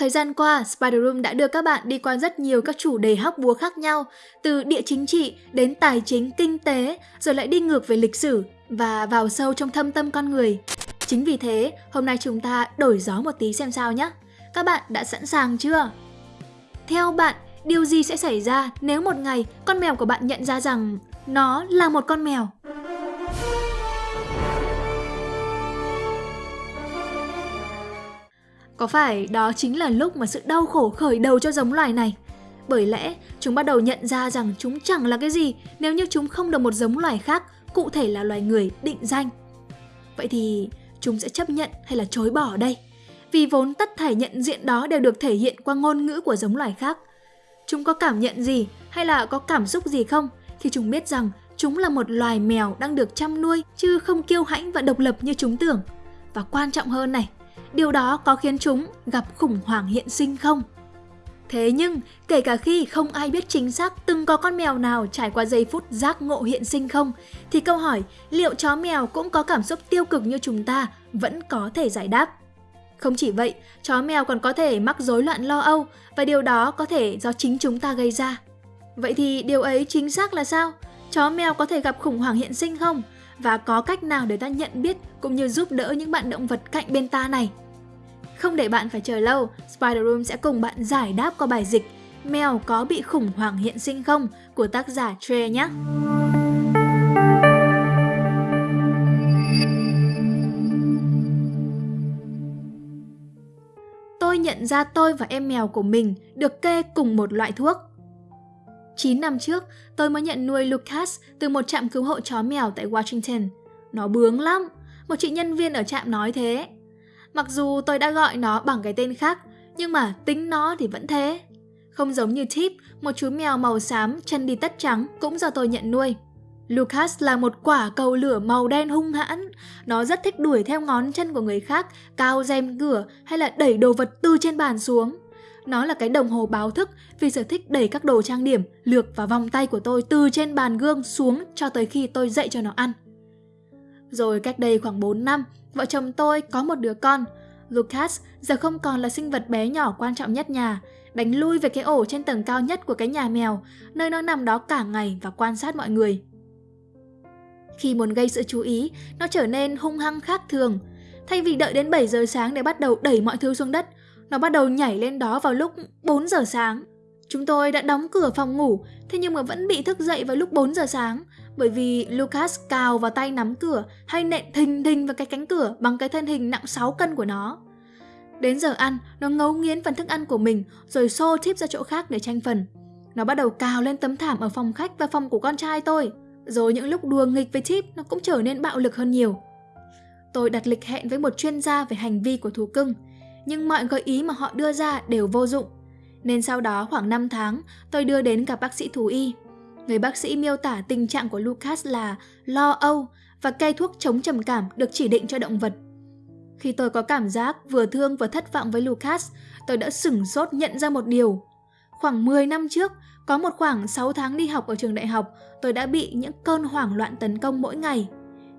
Thời gian qua, Spider Room đã đưa các bạn đi qua rất nhiều các chủ đề hóc búa khác nhau, từ địa chính trị đến tài chính, kinh tế, rồi lại đi ngược về lịch sử và vào sâu trong thâm tâm con người. Chính vì thế, hôm nay chúng ta đổi gió một tí xem sao nhé. Các bạn đã sẵn sàng chưa? Theo bạn, điều gì sẽ xảy ra nếu một ngày con mèo của bạn nhận ra rằng nó là một con mèo? Có phải đó chính là lúc mà sự đau khổ khởi đầu cho giống loài này? Bởi lẽ chúng bắt đầu nhận ra rằng chúng chẳng là cái gì nếu như chúng không được một giống loài khác, cụ thể là loài người định danh. Vậy thì chúng sẽ chấp nhận hay là chối bỏ đây? Vì vốn tất thảy nhận diện đó đều được thể hiện qua ngôn ngữ của giống loài khác. Chúng có cảm nhận gì hay là có cảm xúc gì không khi chúng biết rằng chúng là một loài mèo đang được chăm nuôi chứ không kiêu hãnh và độc lập như chúng tưởng. Và quan trọng hơn này, điều đó có khiến chúng gặp khủng hoảng hiện sinh không? Thế nhưng, kể cả khi không ai biết chính xác từng có con mèo nào trải qua giây phút giác ngộ hiện sinh không, thì câu hỏi liệu chó mèo cũng có cảm xúc tiêu cực như chúng ta vẫn có thể giải đáp. Không chỉ vậy, chó mèo còn có thể mắc rối loạn lo âu và điều đó có thể do chính chúng ta gây ra. Vậy thì điều ấy chính xác là sao? Chó mèo có thể gặp khủng hoảng hiện sinh không? Và có cách nào để ta nhận biết cũng như giúp đỡ những bạn động vật cạnh bên ta này? Không để bạn phải chờ lâu, Spider Room sẽ cùng bạn giải đáp qua bài dịch Mèo có bị khủng hoảng hiện sinh không của tác giả Trey nhé. Tôi nhận ra tôi và em mèo của mình được kê cùng một loại thuốc. 9 năm trước, tôi mới nhận nuôi Lucas từ một trạm cứu hộ chó mèo tại Washington. Nó bướng lắm, một chị nhân viên ở trạm nói thế. Mặc dù tôi đã gọi nó bằng cái tên khác, nhưng mà tính nó thì vẫn thế. Không giống như Tip, một chú mèo màu xám chân đi tất trắng cũng do tôi nhận nuôi. Lucas là một quả cầu lửa màu đen hung hãn. Nó rất thích đuổi theo ngón chân của người khác, cao rèm cửa hay là đẩy đồ vật từ trên bàn xuống. Nó là cái đồng hồ báo thức vì sở thích đẩy các đồ trang điểm, lược và vòng tay của tôi từ trên bàn gương xuống cho tới khi tôi dậy cho nó ăn. Rồi cách đây khoảng 4 năm, vợ chồng tôi có một đứa con. Lucas giờ không còn là sinh vật bé nhỏ quan trọng nhất nhà, đánh lui về cái ổ trên tầng cao nhất của cái nhà mèo, nơi nó nằm đó cả ngày và quan sát mọi người. Khi muốn gây sự chú ý, nó trở nên hung hăng khác thường. Thay vì đợi đến 7 giờ sáng để bắt đầu đẩy mọi thứ xuống đất, nó bắt đầu nhảy lên đó vào lúc 4 giờ sáng. Chúng tôi đã đóng cửa phòng ngủ, thế nhưng mà vẫn bị thức dậy vào lúc 4 giờ sáng bởi vì Lucas cào vào tay nắm cửa hay nện thình thình vào cái cánh cửa bằng cái thân hình nặng 6 cân của nó. Đến giờ ăn, nó ngấu nghiến phần thức ăn của mình rồi xô chip ra chỗ khác để tranh phần. Nó bắt đầu cào lên tấm thảm ở phòng khách và phòng của con trai tôi. Rồi những lúc đùa nghịch với chip nó cũng trở nên bạo lực hơn nhiều. Tôi đặt lịch hẹn với một chuyên gia về hành vi của thú cưng, nhưng mọi gợi ý mà họ đưa ra đều vô dụng. Nên sau đó khoảng 5 tháng, tôi đưa đến gặp bác sĩ thú y. Người bác sĩ miêu tả tình trạng của Lucas là lo âu và cây thuốc chống trầm cảm được chỉ định cho động vật. Khi tôi có cảm giác vừa thương vừa thất vọng với Lucas, tôi đã sửng sốt nhận ra một điều. Khoảng 10 năm trước, có một khoảng 6 tháng đi học ở trường đại học, tôi đã bị những cơn hoảng loạn tấn công mỗi ngày.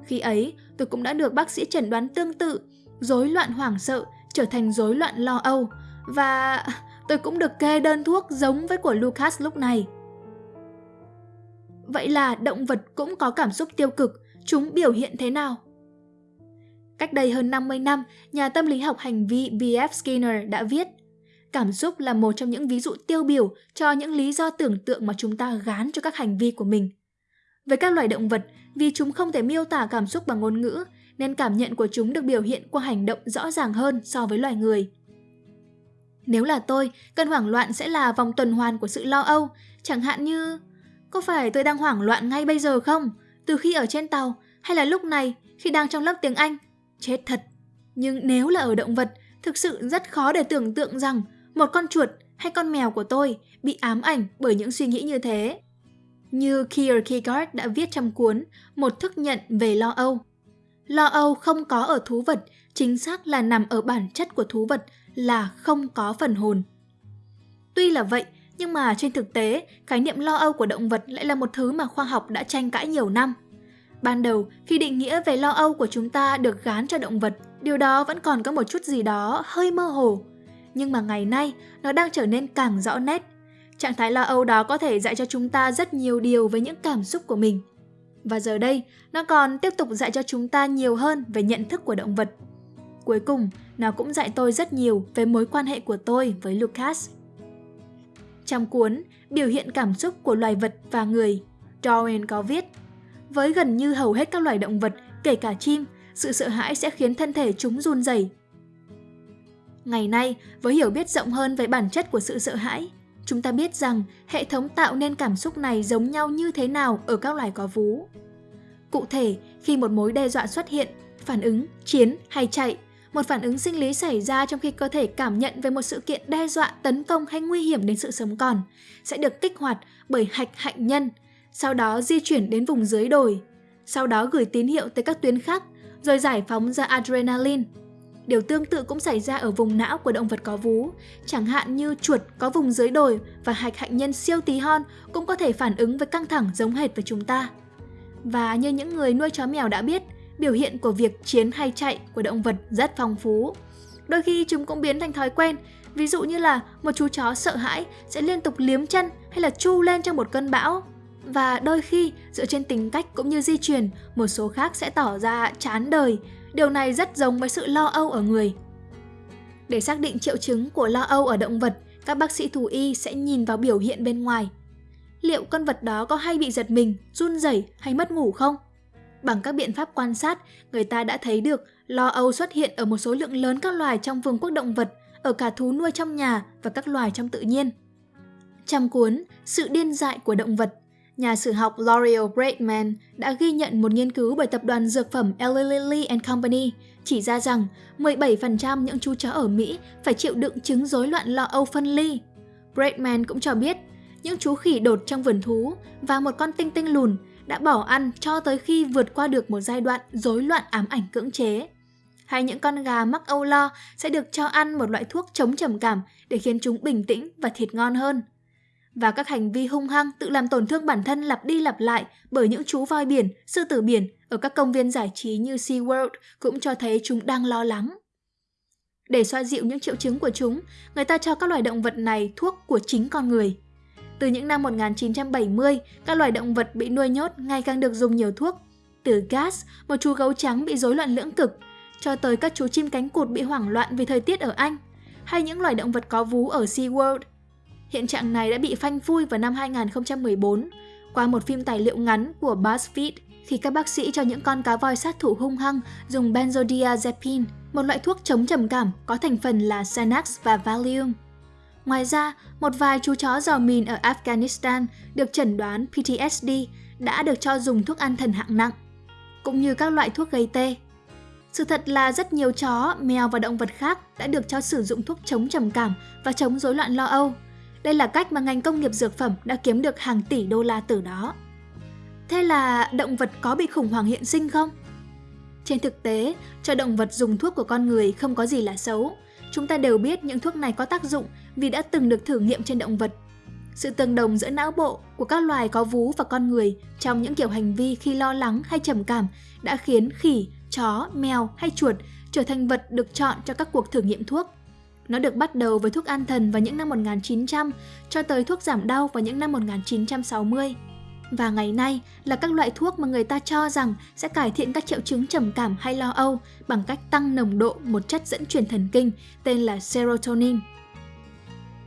Khi ấy, tôi cũng đã được bác sĩ chẩn đoán tương tự, rối loạn hoảng sợ trở thành rối loạn lo âu và tôi cũng được kê đơn thuốc giống với của Lucas lúc này. Vậy là động vật cũng có cảm xúc tiêu cực, chúng biểu hiện thế nào? Cách đây hơn 50 năm, nhà tâm lý học hành vi B.F. Skinner đã viết Cảm xúc là một trong những ví dụ tiêu biểu cho những lý do tưởng tượng mà chúng ta gán cho các hành vi của mình. Với các loài động vật, vì chúng không thể miêu tả cảm xúc bằng ngôn ngữ, nên cảm nhận của chúng được biểu hiện qua hành động rõ ràng hơn so với loài người. Nếu là tôi, cơn hoảng loạn sẽ là vòng tuần hoàn của sự lo âu, chẳng hạn như có phải tôi đang hoảng loạn ngay bây giờ không? Từ khi ở trên tàu hay là lúc này khi đang trong lớp tiếng Anh? Chết thật! Nhưng nếu là ở động vật, thực sự rất khó để tưởng tượng rằng một con chuột hay con mèo của tôi bị ám ảnh bởi những suy nghĩ như thế. Như Kierkegaard đã viết trong cuốn Một thức nhận về lo âu. Lo âu không có ở thú vật, chính xác là nằm ở bản chất của thú vật là không có phần hồn. Tuy là vậy, nhưng mà trên thực tế, khái niệm lo âu của động vật lại là một thứ mà khoa học đã tranh cãi nhiều năm. Ban đầu, khi định nghĩa về lo âu của chúng ta được gán cho động vật, điều đó vẫn còn có một chút gì đó hơi mơ hồ. nhưng mà ngày nay nó đang trở nên càng rõ nét. Trạng thái lo âu đó có thể dạy cho chúng ta rất nhiều điều về những cảm xúc của mình. Và giờ đây, nó còn tiếp tục dạy cho chúng ta nhiều hơn về nhận thức của động vật. Cuối cùng, nó cũng dạy tôi rất nhiều về mối quan hệ của tôi với Lucas. Trong cuốn Biểu hiện cảm xúc của loài vật và người, Darwin có viết Với gần như hầu hết các loài động vật, kể cả chim, sự sợ hãi sẽ khiến thân thể chúng run rẩy. Ngày nay, với hiểu biết rộng hơn về bản chất của sự sợ hãi, chúng ta biết rằng hệ thống tạo nên cảm xúc này giống nhau như thế nào ở các loài có vú. Cụ thể, khi một mối đe dọa xuất hiện, phản ứng, chiến hay chạy, một phản ứng sinh lý xảy ra trong khi cơ thể cảm nhận về một sự kiện đe dọa, tấn công hay nguy hiểm đến sự sống còn, sẽ được kích hoạt bởi hạch hạnh nhân, sau đó di chuyển đến vùng dưới đồi, sau đó gửi tín hiệu tới các tuyến khác, rồi giải phóng ra adrenaline. Điều tương tự cũng xảy ra ở vùng não của động vật có vú, chẳng hạn như chuột có vùng dưới đồi và hạch hạnh nhân siêu tí hon cũng có thể phản ứng với căng thẳng giống hệt với chúng ta. Và như những người nuôi chó mèo đã biết, biểu hiện của việc chiến hay chạy của động vật rất phong phú. Đôi khi chúng cũng biến thành thói quen, ví dụ như là một chú chó sợ hãi sẽ liên tục liếm chân hay là chu lên trong một cơn bão. Và đôi khi, dựa trên tính cách cũng như di truyền, một số khác sẽ tỏ ra chán đời. Điều này rất giống với sự lo âu ở người. Để xác định triệu chứng của lo âu ở động vật, các bác sĩ thú y sẽ nhìn vào biểu hiện bên ngoài. Liệu con vật đó có hay bị giật mình, run rẩy hay mất ngủ không? Bằng các biện pháp quan sát, người ta đã thấy được lo âu xuất hiện ở một số lượng lớn các loài trong vương quốc động vật, ở cả thú nuôi trong nhà và các loài trong tự nhiên. Trong cuốn Sự điên dại của động vật, nhà sử học L'Oreal Braidman đã ghi nhận một nghiên cứu bởi tập đoàn dược phẩm Eli Lilly and Company chỉ ra rằng 17% những chú chó ở Mỹ phải chịu đựng chứng rối loạn lo âu phân ly. Braidman cũng cho biết, những chú khỉ đột trong vườn thú và một con tinh tinh lùn đã bỏ ăn cho tới khi vượt qua được một giai đoạn rối loạn ám ảnh cưỡng chế. Hay những con gà mắc âu lo sẽ được cho ăn một loại thuốc chống trầm cảm để khiến chúng bình tĩnh và thịt ngon hơn. Và các hành vi hung hăng tự làm tổn thương bản thân lặp đi lặp lại bởi những chú voi biển, sư tử biển ở các công viên giải trí như SeaWorld cũng cho thấy chúng đang lo lắng. Để xoa dịu những triệu chứng của chúng, người ta cho các loài động vật này thuốc của chính con người – từ những năm 1970, các loài động vật bị nuôi nhốt ngày càng được dùng nhiều thuốc. Từ gas, một chú gấu trắng bị rối loạn lưỡng cực, cho tới các chú chim cánh cụt bị hoảng loạn vì thời tiết ở Anh, hay những loài động vật có vú ở SeaWorld. Hiện trạng này đã bị phanh phui vào năm 2014 qua một phim tài liệu ngắn của BuzzFeed khi các bác sĩ cho những con cá voi sát thủ hung hăng dùng benzodiazepine, một loại thuốc chống trầm cảm có thành phần là Xanax và Valium. Ngoài ra, một vài chú chó giò mìn ở Afghanistan được chẩn đoán PTSD đã được cho dùng thuốc an thần hạng nặng, cũng như các loại thuốc gây tê. Sự thật là rất nhiều chó, mèo và động vật khác đã được cho sử dụng thuốc chống trầm cảm và chống rối loạn lo âu. Đây là cách mà ngành công nghiệp dược phẩm đã kiếm được hàng tỷ đô la từ đó. Thế là động vật có bị khủng hoảng hiện sinh không? Trên thực tế, cho động vật dùng thuốc của con người không có gì là xấu, Chúng ta đều biết những thuốc này có tác dụng vì đã từng được thử nghiệm trên động vật. Sự tương đồng giữa não bộ của các loài có vú và con người trong những kiểu hành vi khi lo lắng hay trầm cảm đã khiến khỉ, chó, mèo hay chuột trở thành vật được chọn cho các cuộc thử nghiệm thuốc. Nó được bắt đầu với thuốc an thần vào những năm 1900 cho tới thuốc giảm đau vào những năm 1960 và ngày nay là các loại thuốc mà người ta cho rằng sẽ cải thiện các triệu chứng trầm cảm hay lo âu bằng cách tăng nồng độ một chất dẫn truyền thần kinh tên là serotonin.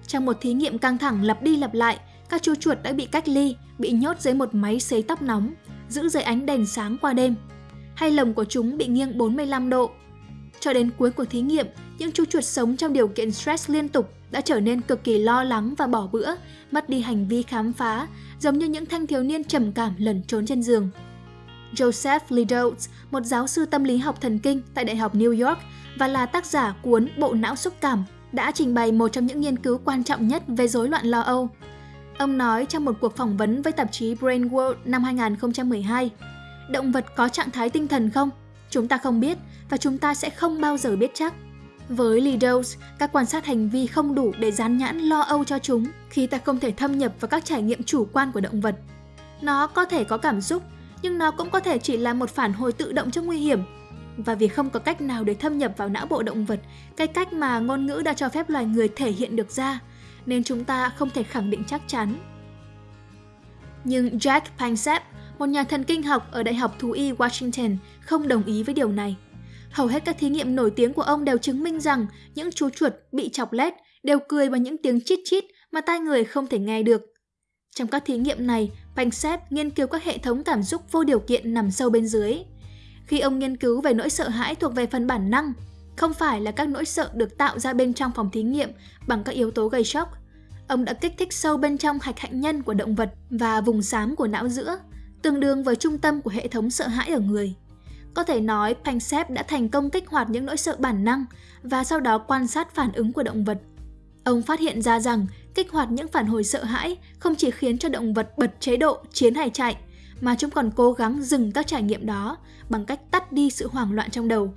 Trong một thí nghiệm căng thẳng lặp đi lặp lại, các chú chuột đã bị cách ly, bị nhốt dưới một máy sấy tóc nóng, giữ dưới ánh đèn sáng qua đêm. Hay lồng của chúng bị nghiêng 45 độ. Cho đến cuối của thí nghiệm, những chú chuột sống trong điều kiện stress liên tục đã trở nên cực kỳ lo lắng và bỏ bữa, mất đi hành vi khám phá, giống như những thanh thiếu niên trầm cảm lẩn trốn trên giường. Joseph Liddell, một giáo sư tâm lý học thần kinh tại Đại học New York và là tác giả cuốn Bộ não xúc cảm, đã trình bày một trong những nghiên cứu quan trọng nhất về rối loạn lo âu. Ông nói trong một cuộc phỏng vấn với tạp chí Brain World năm 2012, động vật có trạng thái tinh thần không? Chúng ta không biết và chúng ta sẽ không bao giờ biết chắc. Với Lidos, các quan sát hành vi không đủ để dán nhãn lo âu cho chúng khi ta không thể thâm nhập vào các trải nghiệm chủ quan của động vật. Nó có thể có cảm xúc, nhưng nó cũng có thể chỉ là một phản hồi tự động trong nguy hiểm. Và vì không có cách nào để thâm nhập vào não bộ động vật, cái cách mà ngôn ngữ đã cho phép loài người thể hiện được ra, nên chúng ta không thể khẳng định chắc chắn. Nhưng Jack Panksepp, một nhà thần kinh học ở Đại học Thú y Washington, không đồng ý với điều này. Hầu hết các thí nghiệm nổi tiếng của ông đều chứng minh rằng những chú chuột bị chọc lét đều cười bằng những tiếng chít chít mà tai người không thể nghe được. Trong các thí nghiệm này, Panksepp nghiên cứu các hệ thống cảm xúc vô điều kiện nằm sâu bên dưới. Khi ông nghiên cứu về nỗi sợ hãi thuộc về phần bản năng, không phải là các nỗi sợ được tạo ra bên trong phòng thí nghiệm bằng các yếu tố gây sốc. Ông đã kích thích sâu bên trong hạch hạnh nhân của động vật và vùng xám của não giữa, tương đương với trung tâm của hệ thống sợ hãi ở người. Có thể nói Panksepp đã thành công kích hoạt những nỗi sợ bản năng và sau đó quan sát phản ứng của động vật. Ông phát hiện ra rằng kích hoạt những phản hồi sợ hãi không chỉ khiến cho động vật bật chế độ chiến hay chạy, mà chúng còn cố gắng dừng các trải nghiệm đó bằng cách tắt đi sự hoảng loạn trong đầu.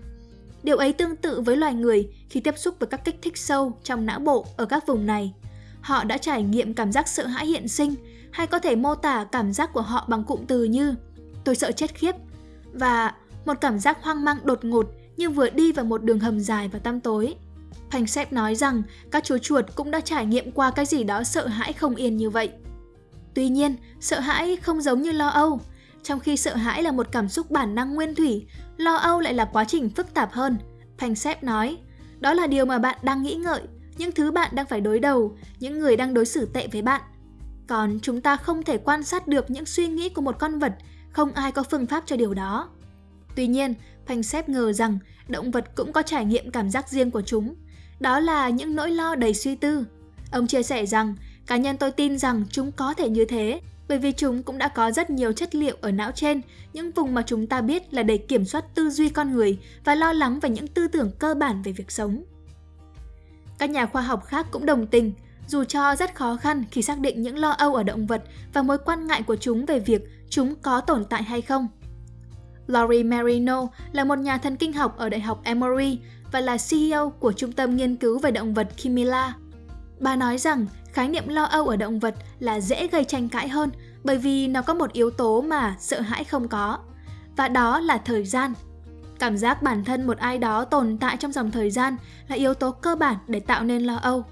Điều ấy tương tự với loài người khi tiếp xúc với các kích thích sâu trong não bộ ở các vùng này. Họ đã trải nghiệm cảm giác sợ hãi hiện sinh hay có thể mô tả cảm giác của họ bằng cụm từ như tôi sợ chết khiếp và một cảm giác hoang mang đột ngột như vừa đi vào một đường hầm dài và tăm tối. Panksepp nói rằng các chú chuột cũng đã trải nghiệm qua cái gì đó sợ hãi không yên như vậy. Tuy nhiên, sợ hãi không giống như lo âu. Trong khi sợ hãi là một cảm xúc bản năng nguyên thủy, lo âu lại là quá trình phức tạp hơn. Panksepp nói, đó là điều mà bạn đang nghĩ ngợi, những thứ bạn đang phải đối đầu, những người đang đối xử tệ với bạn. Còn chúng ta không thể quan sát được những suy nghĩ của một con vật, không ai có phương pháp cho điều đó. Tuy nhiên, Panksepp ngờ rằng động vật cũng có trải nghiệm cảm giác riêng của chúng. Đó là những nỗi lo đầy suy tư. Ông chia sẻ rằng, cá nhân tôi tin rằng chúng có thể như thế, bởi vì chúng cũng đã có rất nhiều chất liệu ở não trên, những vùng mà chúng ta biết là để kiểm soát tư duy con người và lo lắng về những tư tưởng cơ bản về việc sống. Các nhà khoa học khác cũng đồng tình, dù cho rất khó khăn khi xác định những lo âu ở động vật và mối quan ngại của chúng về việc chúng có tồn tại hay không. Laurie Marino là một nhà thần kinh học ở Đại học Emory và là CEO của Trung tâm Nghiên cứu về động vật Kimila. Bà nói rằng khái niệm lo âu ở động vật là dễ gây tranh cãi hơn bởi vì nó có một yếu tố mà sợ hãi không có, và đó là thời gian. Cảm giác bản thân một ai đó tồn tại trong dòng thời gian là yếu tố cơ bản để tạo nên lo âu.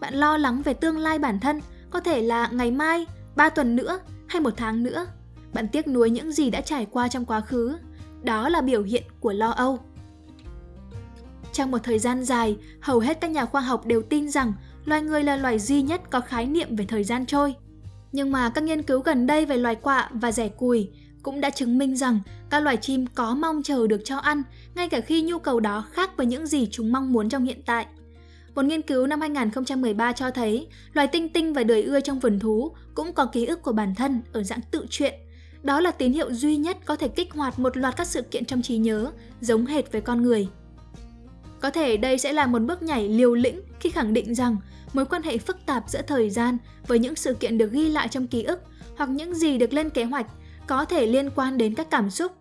Bạn lo lắng về tương lai bản thân, có thể là ngày mai, 3 tuần nữa hay một tháng nữa. Bạn tiếc nuối những gì đã trải qua trong quá khứ. Đó là biểu hiện của lo âu. Trong một thời gian dài, hầu hết các nhà khoa học đều tin rằng loài người là loài duy nhất có khái niệm về thời gian trôi. Nhưng mà các nghiên cứu gần đây về loài quạ và rẻ cùi cũng đã chứng minh rằng các loài chim có mong chờ được cho ăn ngay cả khi nhu cầu đó khác với những gì chúng mong muốn trong hiện tại. Một nghiên cứu năm 2013 cho thấy loài tinh tinh và đời ưa trong vườn thú cũng có ký ức của bản thân ở dạng tự truyện. Đó là tín hiệu duy nhất có thể kích hoạt một loạt các sự kiện trong trí nhớ, giống hệt với con người. Có thể đây sẽ là một bước nhảy liều lĩnh khi khẳng định rằng mối quan hệ phức tạp giữa thời gian với những sự kiện được ghi lại trong ký ức hoặc những gì được lên kế hoạch có thể liên quan đến các cảm xúc.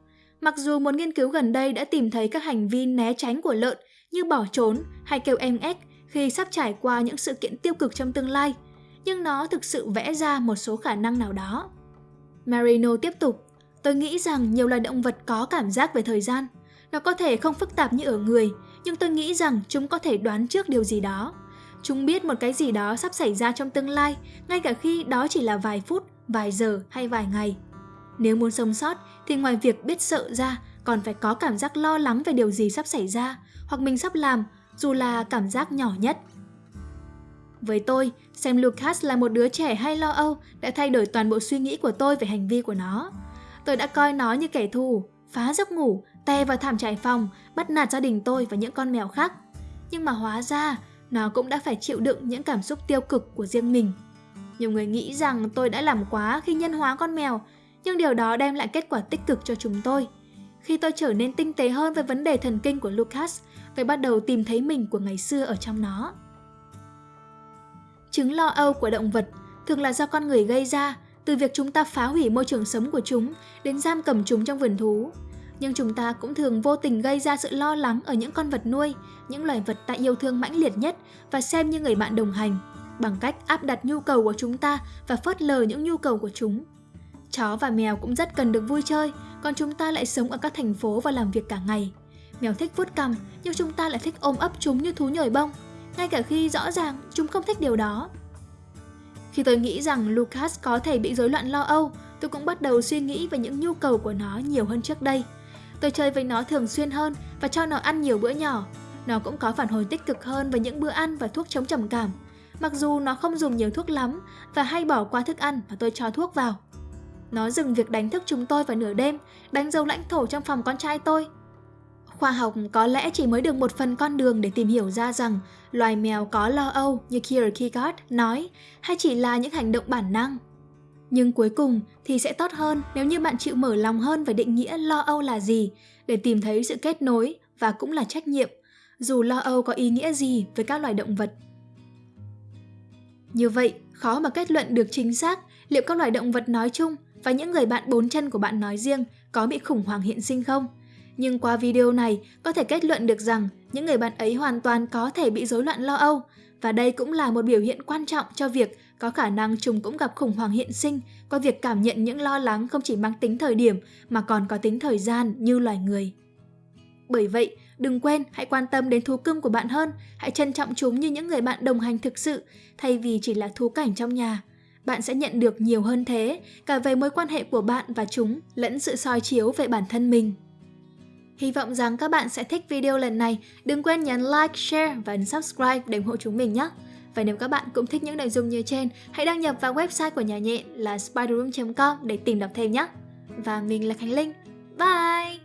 Mặc dù một nghiên cứu gần đây đã tìm thấy các hành vi né tránh của lợn như bỏ trốn hay kêu em ếch khi sắp trải qua những sự kiện tiêu cực trong tương lai, nhưng nó thực sự vẽ ra một số khả năng nào đó. Marino tiếp tục, tôi nghĩ rằng nhiều loài động vật có cảm giác về thời gian. Nó có thể không phức tạp như ở người, nhưng tôi nghĩ rằng chúng có thể đoán trước điều gì đó. Chúng biết một cái gì đó sắp xảy ra trong tương lai, ngay cả khi đó chỉ là vài phút, vài giờ hay vài ngày. Nếu muốn sống sót thì ngoài việc biết sợ ra, còn phải có cảm giác lo lắng về điều gì sắp xảy ra, hoặc mình sắp làm, dù là cảm giác nhỏ nhất. Với tôi, xem Lucas là một đứa trẻ hay lo âu đã thay đổi toàn bộ suy nghĩ của tôi về hành vi của nó. Tôi đã coi nó như kẻ thù, phá giấc ngủ, tè vào thảm trải phòng, bắt nạt gia đình tôi và những con mèo khác. Nhưng mà hóa ra, nó cũng đã phải chịu đựng những cảm xúc tiêu cực của riêng mình. Nhiều người nghĩ rằng tôi đã làm quá khi nhân hóa con mèo, nhưng điều đó đem lại kết quả tích cực cho chúng tôi. Khi tôi trở nên tinh tế hơn về vấn đề thần kinh của Lucas, tôi bắt đầu tìm thấy mình của ngày xưa ở trong nó. Chứng lo âu của động vật thường là do con người gây ra, từ việc chúng ta phá hủy môi trường sống của chúng đến giam cầm chúng trong vườn thú. Nhưng chúng ta cũng thường vô tình gây ra sự lo lắng ở những con vật nuôi, những loài vật ta yêu thương mãnh liệt nhất và xem như người bạn đồng hành, bằng cách áp đặt nhu cầu của chúng ta và phớt lờ những nhu cầu của chúng. Chó và mèo cũng rất cần được vui chơi, còn chúng ta lại sống ở các thành phố và làm việc cả ngày. Mèo thích vuốt cằm, nhưng chúng ta lại thích ôm ấp chúng như thú nhồi bông, ngay cả khi rõ ràng chúng không thích điều đó. Khi tôi nghĩ rằng Lucas có thể bị rối loạn lo âu, tôi cũng bắt đầu suy nghĩ về những nhu cầu của nó nhiều hơn trước đây. Tôi chơi với nó thường xuyên hơn và cho nó ăn nhiều bữa nhỏ. Nó cũng có phản hồi tích cực hơn với những bữa ăn và thuốc chống trầm cảm. Mặc dù nó không dùng nhiều thuốc lắm và hay bỏ qua thức ăn mà tôi cho thuốc vào. Nó dừng việc đánh thức chúng tôi vào nửa đêm, đánh dấu lãnh thổ trong phòng con trai tôi. Khoa học có lẽ chỉ mới được một phần con đường để tìm hiểu ra rằng loài mèo có lo âu như Kierkegaard nói hay chỉ là những hành động bản năng. Nhưng cuối cùng thì sẽ tốt hơn nếu như bạn chịu mở lòng hơn về định nghĩa lo âu là gì để tìm thấy sự kết nối và cũng là trách nhiệm, dù lo âu có ý nghĩa gì với các loài động vật. Như vậy, khó mà kết luận được chính xác liệu các loài động vật nói chung và những người bạn bốn chân của bạn nói riêng có bị khủng hoảng hiện sinh không. Nhưng qua video này, có thể kết luận được rằng những người bạn ấy hoàn toàn có thể bị rối loạn lo âu, và đây cũng là một biểu hiện quan trọng cho việc có khả năng chúng cũng gặp khủng hoảng hiện sinh qua việc cảm nhận những lo lắng không chỉ mang tính thời điểm mà còn có tính thời gian như loài người. Bởi vậy, đừng quên hãy quan tâm đến thú cưng của bạn hơn, hãy trân trọng chúng như những người bạn đồng hành thực sự thay vì chỉ là thú cảnh trong nhà bạn sẽ nhận được nhiều hơn thế, cả về mối quan hệ của bạn và chúng, lẫn sự soi chiếu về bản thân mình. Hy vọng rằng các bạn sẽ thích video lần này. Đừng quên nhấn like, share và ấn subscribe để ủng hộ chúng mình nhé. Và nếu các bạn cũng thích những nội dung như trên, hãy đăng nhập vào website của nhà nhện là spiderroom.com để tìm đọc thêm nhé. Và mình là Khánh Linh. Bye!